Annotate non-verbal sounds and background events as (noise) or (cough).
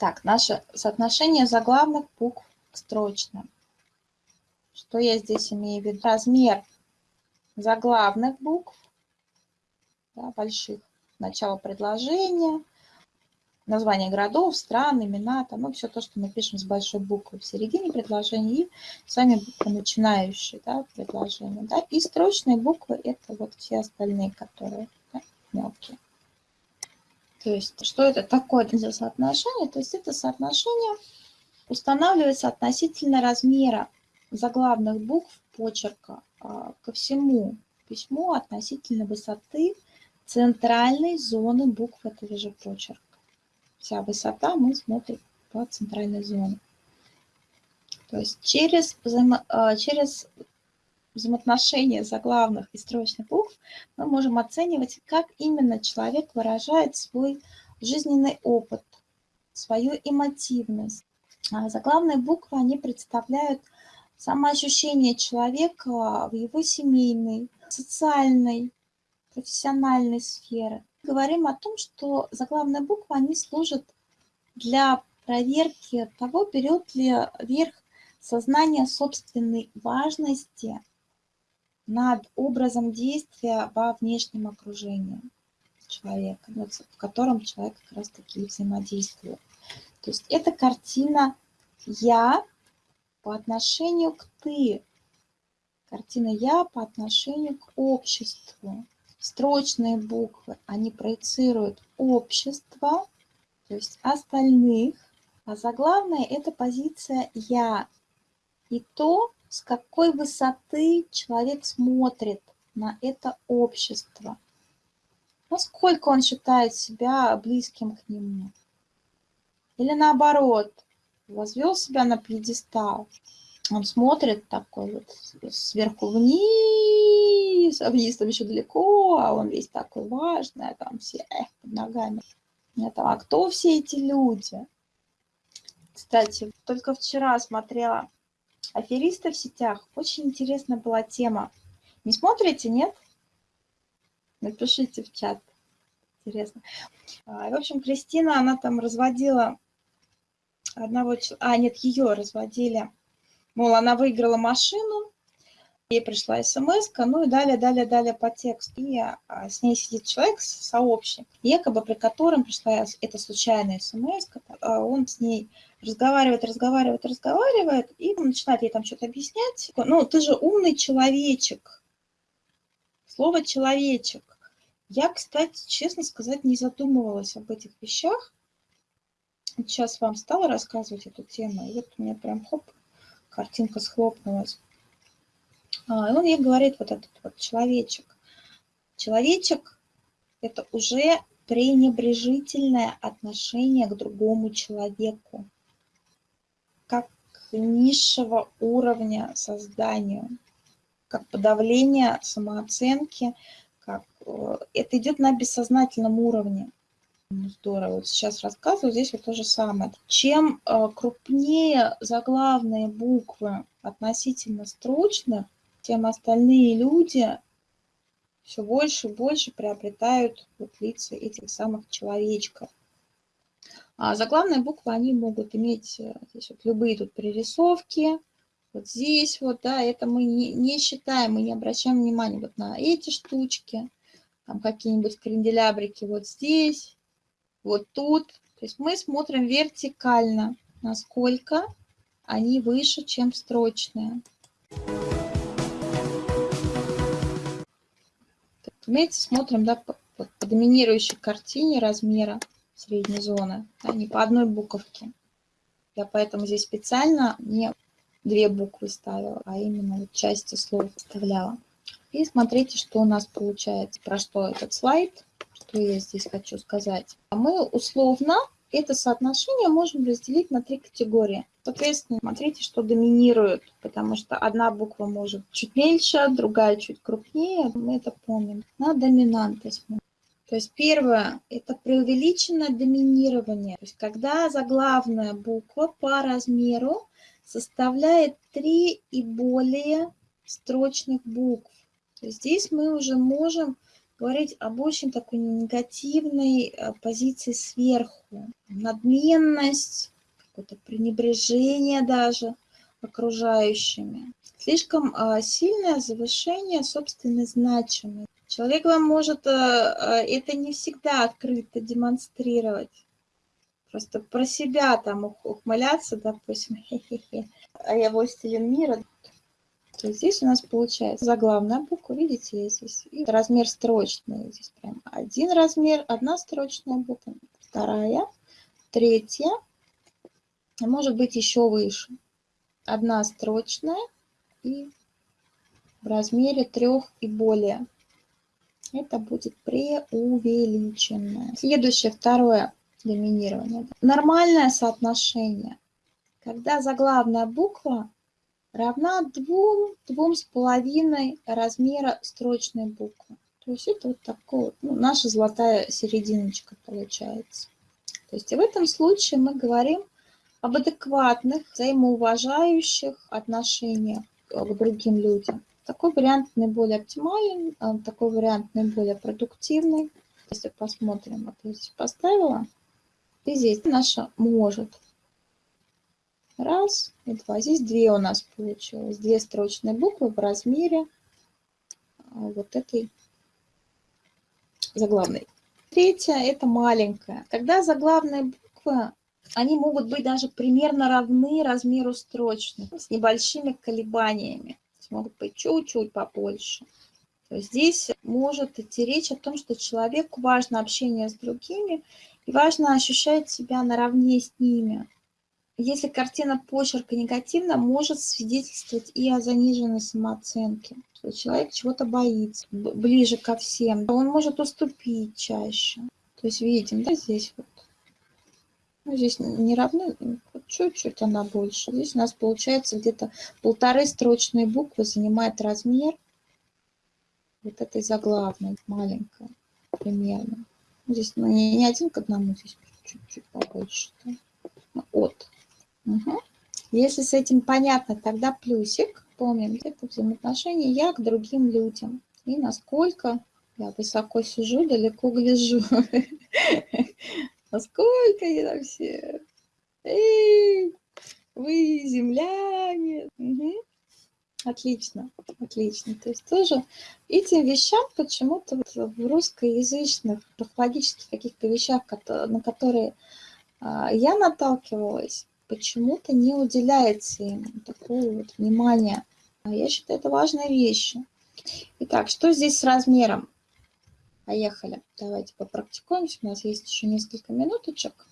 Итак, наше соотношение заглавных букв к строчным. Что я здесь имею в виду? Размер заглавных букв, да, больших, начало предложения, название городов, стран, имена, там, ну, все то, что мы пишем с большой буквы в середине предложения, и сами буквы начинающие, да, предложения, да, и строчные буквы – это вот все остальные, которые да, мелкие. То есть, что это такое за соотношение? То есть, это соотношение устанавливается относительно размера заглавных букв почерка а, ко всему письму относительно высоты центральной зоны букв этого же почерка вся высота, мы смотрим по центральной зоне. То есть через, а, через взаимоотношения заглавных и строчных букв мы можем оценивать, как именно человек выражает свой жизненный опыт, свою эмотивность. А заглавные буквы, они представляют самоощущение человека в его семейной, социальной, профессиональной сфере говорим о том, что заглавные буквы, они служат для проверки того, берет ли верх сознание собственной важности над образом действия во внешнем окружении человека, в котором человек как раз таки взаимодействует. То есть это картина «я» по отношению к «ты», картина «я» по отношению к обществу. Строчные буквы, они проецируют общество, то есть остальных, а заглавная – это позиция «я» и то, с какой высоты человек смотрит на это общество, насколько он считает себя близким к нему. Или наоборот, возвел себя на пьедестал, он смотрит такой вот сверху вниз, а вниз там еще далеко, а он весь такой важный, а там все эх, под ногами. Это, а кто все эти люди? Кстати, только вчера смотрела аферисты в сетях. Очень интересная была тема. Не смотрите, нет? Напишите в чат. Интересно. А, в общем, Кристина, она там разводила одного. А, нет, ее разводили Мол, она выиграла машину, ей пришла смс ну и далее, далее, далее по тексту. И а, с ней сидит человек, сообщник, якобы при котором пришла эта случайная смс а он с ней разговаривает, разговаривает, разговаривает, и начинает ей там что-то объяснять. Ну, ты же умный человечек. Слово «человечек». Я, кстати, честно сказать, не задумывалась об этих вещах. Сейчас вам стала рассказывать эту тему, и вот у меня прям хоп, картинка схлопнулась. А, он ей говорит, вот этот вот человечек. Человечек – это уже пренебрежительное отношение к другому человеку, как низшего уровня созданию, как подавление самооценки, как э, это идет на бессознательном уровне. Ну, здорово. Вот сейчас рассказываю, здесь вот то же самое. Чем э, крупнее заглавные буквы относительно строчных, тем остальные люди все больше и больше приобретают вот лица этих самых человечков. А заглавные буквы, они могут иметь э, здесь вот любые тут пририсовки, вот здесь вот, да, это мы не, не считаем, мы не обращаем внимания вот на эти штучки, там какие-нибудь кренделябрики вот здесь, вот тут. То есть мы смотрим вертикально, насколько они выше, чем строчные. Имеется, смотрим да, по, по доминирующей картине размера средней зоны, да, не по одной буковке. Я поэтому здесь специально не две буквы ставила, а именно вот части слов вставляла. И смотрите, что у нас получается, про что этот слайд что я здесь хочу сказать. А мы условно это соотношение можем разделить на три категории. Соответственно, смотрите, что доминирует, потому что одна буква может чуть меньше, другая чуть крупнее, мы это помним. На доминанты смотрим. То есть первое – это преувеличенное доминирование. То есть когда заглавная буква по размеру составляет три и более строчных букв. То есть здесь мы уже можем говорить об очень такой негативной э, позиции сверху. Надменность, какое-то пренебрежение даже окружающими. Слишком а, сильное завышение собственной значимости. Человек вам может э, э, это не всегда открыто демонстрировать. Просто про себя там ухмыляться, допустим, (laughs) а я властелин мира. То есть здесь у нас получается заглавная буква, видите, здесь и размер строчный. Здесь прям один размер, одна строчная буква, вторая, третья, может быть еще выше. Одна строчная и в размере трех и более. Это будет преувеличенное. Следующее, второе доминирование. Нормальное соотношение, когда заглавная буква равна двум, двум с половиной размера строчной буквы. То есть это вот такое, ну, наша золотая серединочка получается. То есть в этом случае мы говорим об адекватных, взаимоуважающих отношениях к другим людям. Такой вариант наиболее оптимален, а, такой вариант наиболее продуктивный. Если посмотрим, вот я здесь поставила, и здесь наша может. Раз и два. Здесь две у нас получилось. Две строчные буквы в размере а, вот этой заглавной. Третья – это маленькая. Когда заглавные буквы, они могут быть даже примерно равны размеру строчных, с небольшими колебаниями могут быть чуть-чуть побольше. Здесь может идти речь о том, что человеку важно общение с другими и важно ощущать себя наравне с ними. Если картина почерка негативна, может свидетельствовать и о заниженной самооценке. Человек чего-то боится, ближе ко всем. Он может уступить чаще. То есть видим, да, здесь вот. Ну, здесь не равны, чуть-чуть она больше. Здесь у нас получается где-то полторы строчные буквы занимает размер вот этой заглавной, маленькая примерно. Здесь ну, не, не один к одному, здесь чуть-чуть побольше. Да? Ну, от. Угу. Если с этим понятно, тогда плюсик. Помним, это взаимоотношения я к другим людям. И насколько я высоко сижу, далеко гляжу. (laughs) Насколько я там все Эй, вы земляне. Отлично, отлично. То есть тоже этим вещам почему-то вот в русскоязычных, графологических каких-то вещах, на которые а, я наталкивалась, почему-то не уделяется им такого вот внимания. А я считаю, это важная вещь. Итак, что здесь с размером? Поехали. Давайте попрактикуемся. У нас есть еще несколько минуточек.